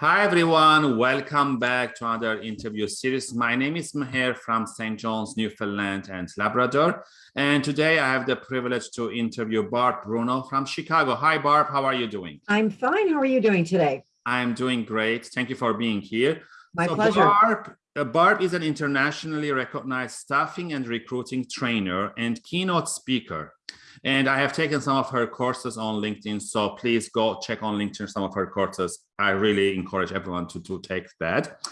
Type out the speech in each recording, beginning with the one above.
Hi, everyone. Welcome back to another interview series. My name is Maher from St. John's, Newfoundland and Labrador. And today I have the privilege to interview Barb Bruno from Chicago. Hi, Barb. How are you doing? I'm fine. How are you doing today? I'm doing great. Thank you for being here. My so pleasure. Barb, uh, Barb is an internationally recognized staffing and recruiting trainer and keynote speaker. And I have taken some of her courses on LinkedIn. So please go check on LinkedIn some of her courses. I really encourage everyone to, to take that.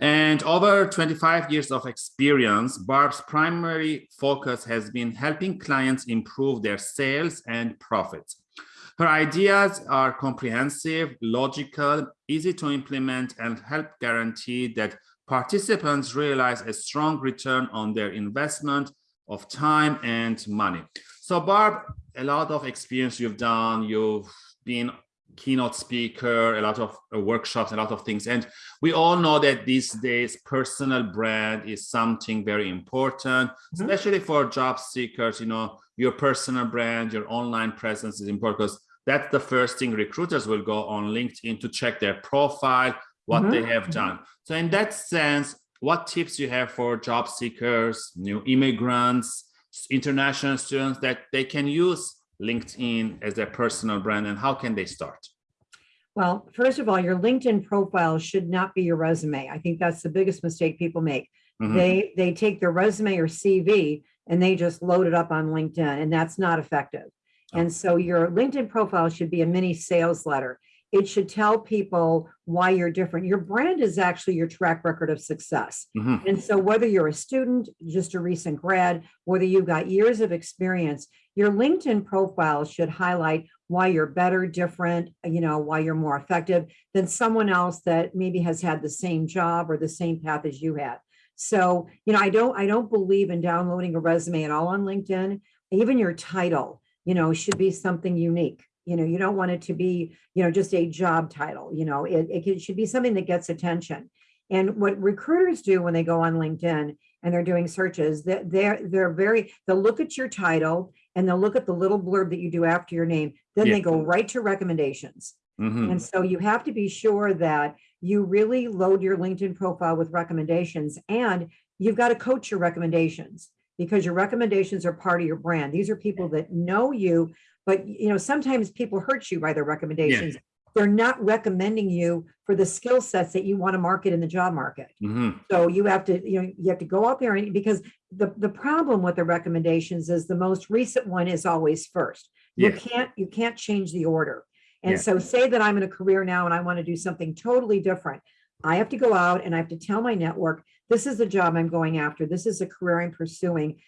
And over 25 years of experience, Barb's primary focus has been helping clients improve their sales and profits. Her ideas are comprehensive, logical, easy to implement, and help guarantee that participants realize a strong return on their investment of time and money. So Barb, a lot of experience you've done, you've been keynote speaker, a lot of uh, workshops, a lot of things. And we all know that these days personal brand is something very important, mm -hmm. especially for job seekers, you know, your personal brand, your online presence is important because that's the first thing recruiters will go on LinkedIn to check their profile, what mm -hmm. they have done. So in that sense, what tips you have for job seekers, new immigrants, international students that they can use LinkedIn as their personal brand and how can they start? Well, first of all, your LinkedIn profile should not be your resume. I think that's the biggest mistake people make. Mm -hmm. They they take their resume or CV and they just load it up on LinkedIn and that's not effective. Oh. And so your LinkedIn profile should be a mini sales letter it should tell people why you're different. Your brand is actually your track record of success. Mm -hmm. And so whether you're a student, just a recent grad, whether you've got years of experience, your LinkedIn profile should highlight why you're better, different, you know, why you're more effective than someone else that maybe has had the same job or the same path as you had. So, you know, I don't, I don't believe in downloading a resume at all on LinkedIn. Even your title, you know, should be something unique you know you don't want it to be you know just a job title you know it, it should be something that gets attention and what recruiters do when they go on linkedin and they're doing searches that they're they're very they'll look at your title and they'll look at the little blurb that you do after your name then yeah. they go right to recommendations mm -hmm. and so you have to be sure that you really load your linkedin profile with recommendations and you've got to coach your recommendations because your recommendations are part of your brand these are people that know you but you know, sometimes people hurt you by their recommendations. Yeah. They're not recommending you for the skill sets that you want to market in the job market. Mm -hmm. So you have to, you know, you have to go out there and because the, the problem with the recommendations is the most recent one is always first. You can't, you can't change the order. And yeah. so say that I'm in a career now and I want to do something totally different. I have to go out and I have to tell my network, this is the job I'm going after. This is a career I'm pursuing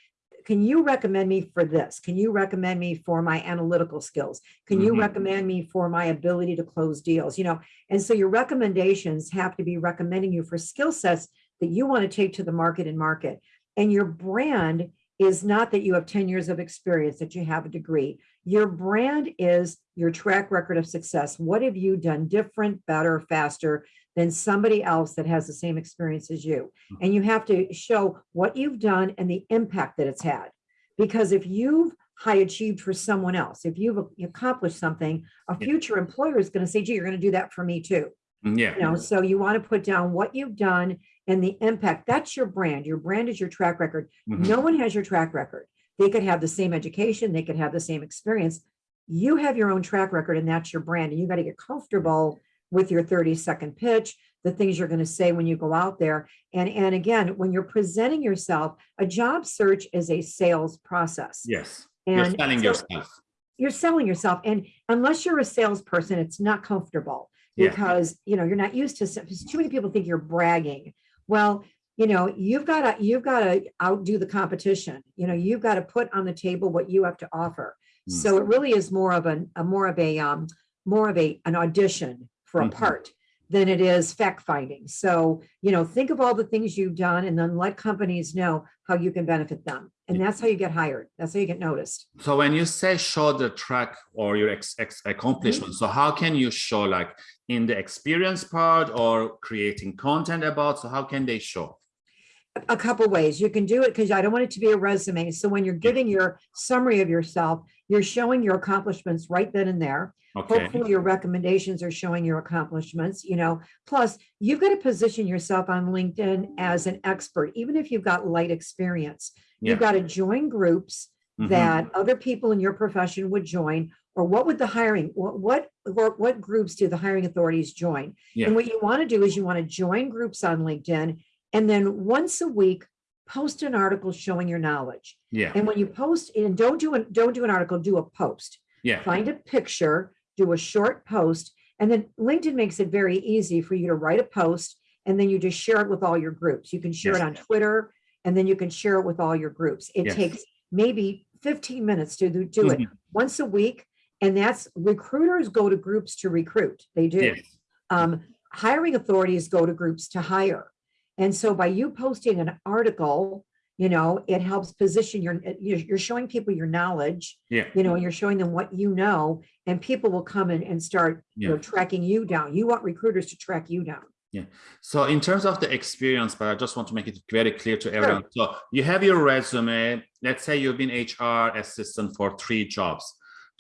can you recommend me for this? Can you recommend me for my analytical skills? Can you mm -hmm. recommend me for my ability to close deals? You know, and so your recommendations have to be recommending you for skill sets that you want to take to the market and market. And your brand is not that you have 10 years of experience, that you have a degree. Your brand is your track record of success. What have you done different, better, faster than somebody else that has the same experience as you. Hmm. And you have to show what you've done and the impact that it's had. Because if you've high achieved for someone else, if you've accomplished something, a future employer is going to say, gee, you're going to do that for me too. Mm, yeah. You know, so you want to put down what you've done and the impact. That's your brand. Your brand is your track record. Mm -hmm. No one has your track record. They could have the same education. They could have the same experience. You have your own track record and that's your brand. And you got to get comfortable with your 30 second pitch, the things you're going to say when you go out there. And, and again, when you're presenting yourself, a job search is a sales process. Yes. And you're selling so yourself. You're selling yourself. And unless you're a salesperson, it's not comfortable because, yeah. you know, you're not used to, too many people think you're bragging. Well, you know, you've got to, you've got to outdo the competition. You know, you've got to put on the table what you have to offer. Mm. So it really is more of an, a more of a, um, more of a, an audition for a mm -hmm. part than it is fact finding. So, you know, think of all the things you've done and then let companies know how you can benefit them. And that's how you get hired. That's how you get noticed. So when you say show the track or your ex, ex accomplishment, mm -hmm. so how can you show like in the experience part or creating content about, so how can they show? A couple ways. You can do it because I don't want it to be a resume. So when you're giving your summary of yourself, you're showing your accomplishments right then and there. Okay, Hopefully your recommendations are showing your accomplishments, you know, plus you've got to position yourself on LinkedIn as an expert, even if you've got light experience. You've got to join groups Mhm. that other people in your profession would join, or what would the hiring, what, what, what, what groups do the hiring authorities join? Yeah. And what you want to do is you want to join groups on LinkedIn and then once a week, post an article showing your knowledge. yeah, And when you post and don't do an, don't do an article, do a post yeah, find a picture, do a short post, and then LinkedIn makes it very easy for you to write a post and then you just share it with all your groups. You can share it on Twitter and then you can share it with all your groups. It Yes. takes maybe 15 minutes to do, do it Mhm. once a week. And that's recruiters go to groups to recruit. They do. yes, Um, hiring authorities go to groups to hire. And so by you posting an article, you know, it helps position your, eh, you're, you're showing people your knowledge yeah, you know, and you're showing them what you know, and people will come in and start, you know, tracking you down. You want recruiters to track you down. Yeah. So in terms of the experience, but I just want to make it very clear to everyone. So you have your resume. Let's say you've been HR assistant for three jobs.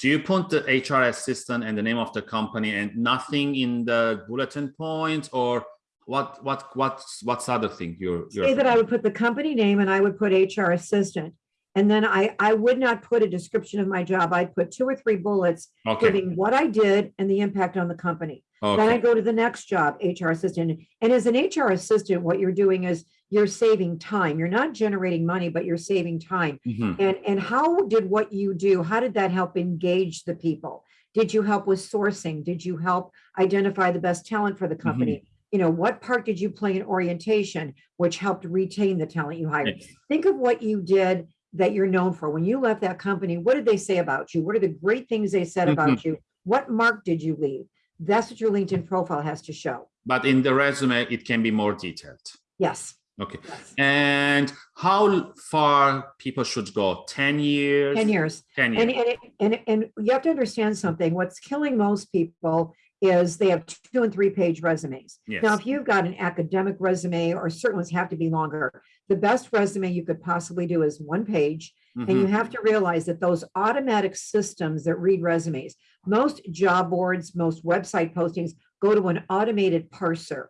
Do you put the HR assistant and the name of the company and nothing in the bulletin points or what, what, what's, what's other thing you're, Say you're, that I would put the company name and I would put HR assistant. And then I, I would not put a description of my job. I'd put two or three bullets okay, giving what I did and the impact on the company. Then I go to the next job, HR assistant. And as an HR assistant, what you're doing is you're saving time. You're not generating money, but you're saving time. Mhm. And, and how did what you do, how did that help engage the people? Did you help with sourcing? Did you help identify the best talent for the company? You know, what part did you play in orientation, which helped retain the talent you hired? Yes. Think of what you did that you're known for. When you left that company, what did they say about you? What are the great things they said about mm-hmm. you? What mark did you leave? That's what your LinkedIn profile has to show. But in the resume, it can be more detailed. Yes. Okay. yes. And how far people should go? 10 years? 10 years. 10 years. And, years. and, and, and you have to understand something. What's killing most people is they have two and three page resumes. Now, if you've got an academic resume or certain ones have to be longer, the best resume you could possibly do is one page. And you Mhm. have to realize that those automatic systems that read resumes, most job boards, most website postings go to an automated parser.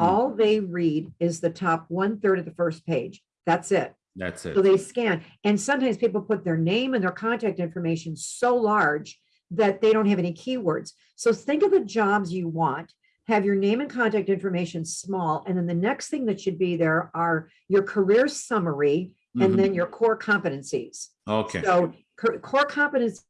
Mm. All they read is the top one third of the first page. That's it. That's it. So they scan, and sometimes people put their name and their contact information so large that they don't have any keywords. So think of the jobs you want, have your name and contact information small, and then the next thing that should be there are your career summary and Mhm. then your core competencies. Okay. So core competencies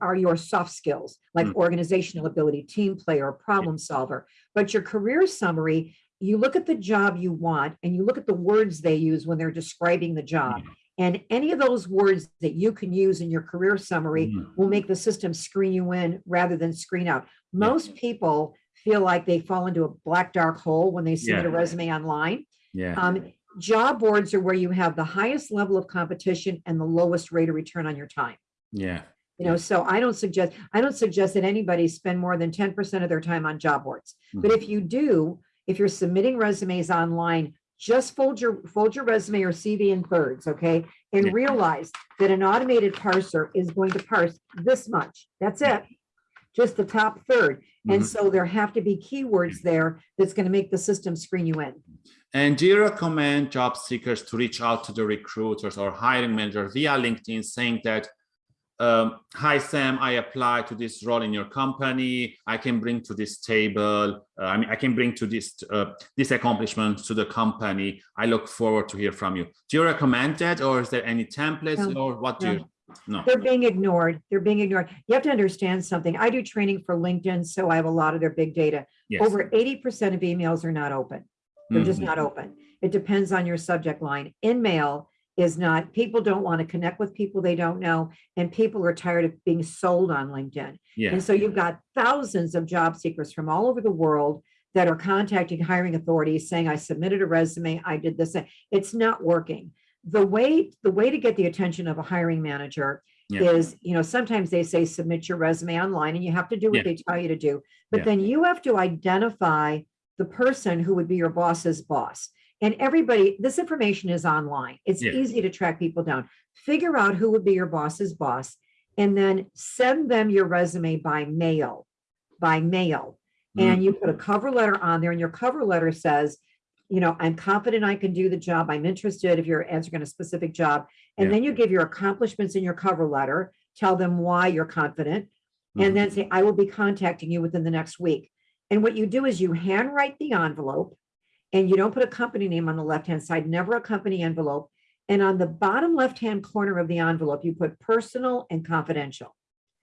are your soft skills, like Mm. organizational ability, team player, problem solver. But your career summary, you look at the job you want and you look at the words they use when they're describing the job. And any of those words that you can use in your career summary Mhm. will make the system screen you in rather than screen out. Most people feel like they fall into a black dark hole when they submit a resume online. Yeah. Um, job boards are where you have the highest level of competition and the lowest rate of return on your time. Yeah. You know, so I don't suggest, I don't suggest that anybody spend more than ten percent of their time on job boards. But Mm-hmm. if you do, if you're submitting resumes online, just fold your, fold your resume or CV in thirds, okay? Yeah. And realize that an automated parser is going to parse this much. That's it. Just the top third. And Mhm. so there have to be keywords there that's going to make the system screen you in. And do you recommend job seekers to reach out to the recruiters or hiring manager via LinkedIn saying that, um, hi, Sam, I apply to this role in your company. I can bring to this table. Uh, I mean, I can bring to this, uh, this accomplishment to the company. I look forward to hear from you. Do you recommend that or is there any templates No, or what do no. you? No. They're being ignored. They're being ignored. You have to understand something. I do training for LinkedIn, so I have a lot of their big data. Yes. Over eighty percent of emails are not open. They're just Mhm. not open. It depends on your subject line. InMail is not, people don't want to connect with people they don't know, and people are tired of being sold on LinkedIn. Yeah. And so you've got thousands of job seekers from all over the world that are contacting hiring authorities saying, I submitted a resume, I did this. It's not working. The way, the way to get the attention of a hiring manager Yeah. is, you know, sometimes they say submit your resume online and you have to do Yeah. what they tell you to do. But Yeah. then you have to identify the person who would be your boss's boss. And everybody, this information is online. It's Yeah. easy to track people down. Figure out who would be your boss's boss and then send them your resume by mail, by mail. Mm. And you put a cover letter on there and your cover letter says, you know, I'm confident I can do the job. I'm interested if you're answering a specific job. And Yeah. then you give your accomplishments in your cover letter, tell them why you're confident, Mhm. and then say, I will be contacting you within the next week. And what you do is you handwrite the envelope and you don't put a company name on the left-hand side, never a company envelope. And on the bottom left-hand corner of the envelope, you put personal and confidential.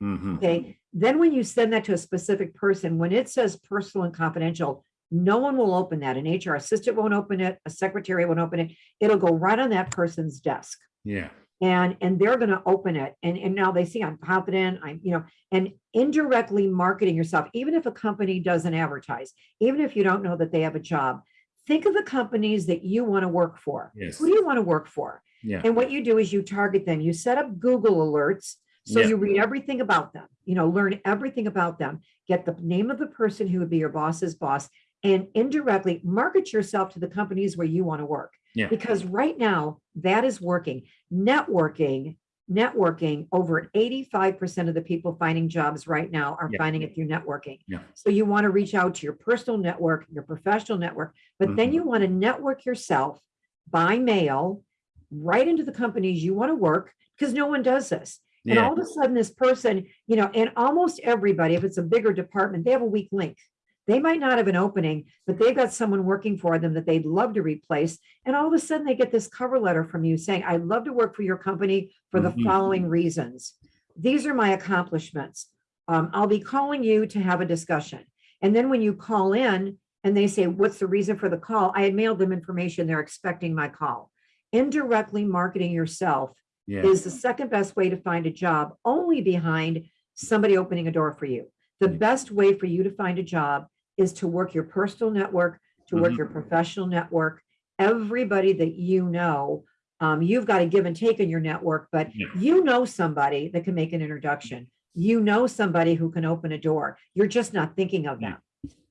Mhm. Okay, then when you send that to a specific person, when it says personal and confidential, no one will open that. An HR assistant won't open it, a secretary won't open it. It'll go right on that person's desk. Yeah. And, and they're gonna open it. And, and now they see I'm confident, I'm, you know, and indirectly marketing yourself, even if a company doesn't advertise, even if you don't know that they have a job, think of the companies that you want to work for. Yes. Who do you want to work for? Yeah. And what you do is you target them. You set up Google alerts. So Yeah. you read everything about them, you know, learn everything about them, get the name of the person who would be your boss's boss, and indirectly market yourself to the companies where you want to work. Yeah. Because right now that is working. Networking, networking, over 85% of the people finding jobs right now are Yeah. finding it through networking. Yeah. So you want to reach out to your personal network, your professional network, but then Mhm. you want to network yourself by mail right into the companies you want to work because no one does this. And Yeah. all of a sudden, this person, you know, and almost everybody, if it's a bigger department, they have a weak link. They might not have an opening, but they've got someone working for them that they'd love to replace. And all of a sudden, they get this cover letter from you saying, I'd love to work for your company for the Mhm. following reasons. These are my accomplishments. Um, I'll be calling you to have a discussion. And then when you call in and they say, what's the reason for the call? I had mailed them information. They're expecting my call. Indirectly marketing yourself Yeah. is the second best way to find a job, only behind somebody opening a door for you. The best way for you to find a job is to work your personal network, to work Mhm. your professional network, everybody that you know. Um, you've got a give and take in your network, but Yeah. you know somebody that can make an introduction. You know somebody who can open a door. You're just not thinking of them.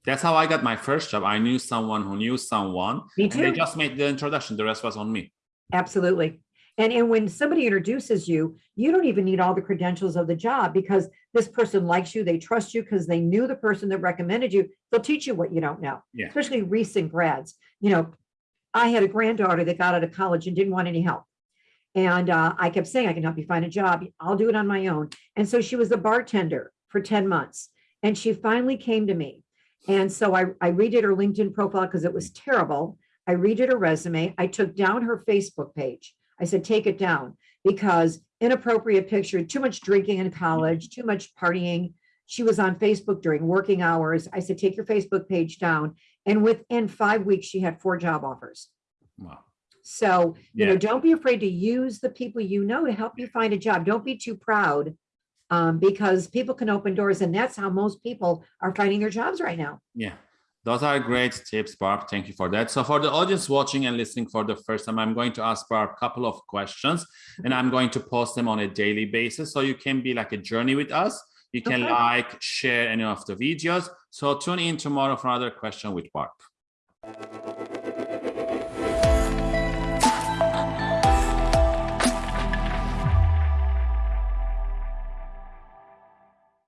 That's how I got my first job. I knew someone who knew someone. Me And they just made the introduction. The rest was on me. Absolutely. And, and when somebody introduces you, you don't even need all the credentials of the job because this person likes you, they trust you because they knew the person that recommended you. They'll teach you what you don't know, Yeah. especially recent grads. You know, I had a granddaughter that got out of college and didn't want any help. And uh, I kept saying, I can help you find a job. I'll do it on my own. And so she was a bartender for 10 months. And she finally came to me. And so I, I redid her LinkedIn profile because it was terrible. I redid her resume. I took down her Facebook page. I said, take it down because inappropriate picture, too much drinking in college, too much partying. She was on Facebook during working hours. I said, take your Facebook page down. And within five weeks, she had four job offers. Wow. So, you know, don't be afraid to use the people you know to help you find a job. Don't be too proud um, because people can open doors and that's how most people are finding their jobs right now. Yeah. Those are great tips, Barb. Thank you for that. So for the audience watching and listening for the first time, I'm going to ask Barb a couple of questions and I'm going to post them on a daily basis. So you can be like a journey with us. You can Okay. like, share any of the videos. So tune in tomorrow for another question with Barb.